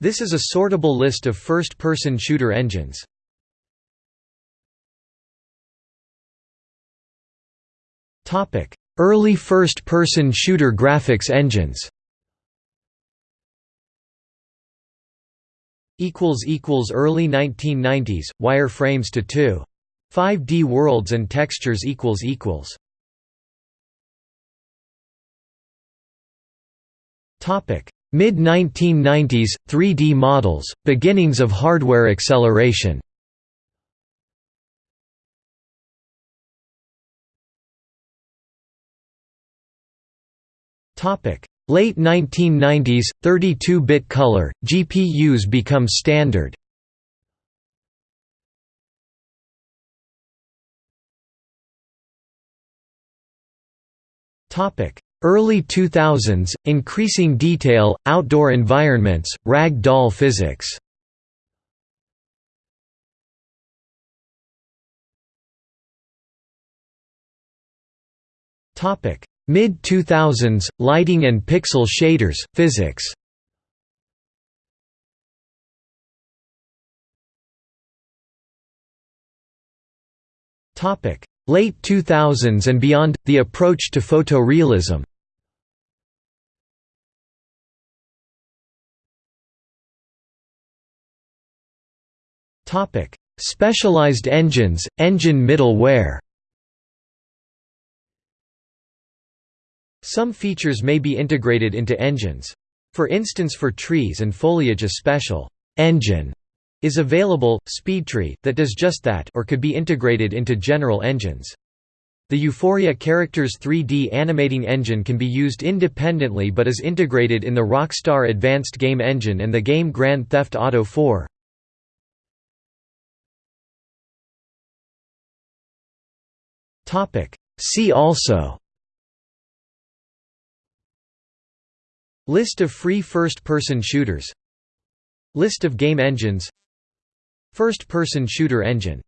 This is a sortable list of first-person shooter engines. Early first-person shooter graphics engines Early 1990s, wireframes to 2. 5D worlds and textures equals equals. Topic Mid-1990s, 3D models, beginnings of hardware acceleration. Late 1990s, 32-bit color, GPUs become standard Early 2000s, increasing detail, outdoor environments, rag doll physics. Mid-2000s, lighting and pixel shaders, physics Late 2000s and beyond – the approach to photorealism. Topic: Specialized engines, engine middleware. Some features may be integrated into engines. For instance for trees and foliage a special «engine» is available, SpeedTree, that does just that or could be integrated into general engines. The Euphoria Characters 3D animating engine can be used independently but is integrated in the Rockstar Advanced Game Engine and the game Grand Theft Auto 4. See also List of free first-person shooters List of game engines First-person shooter engine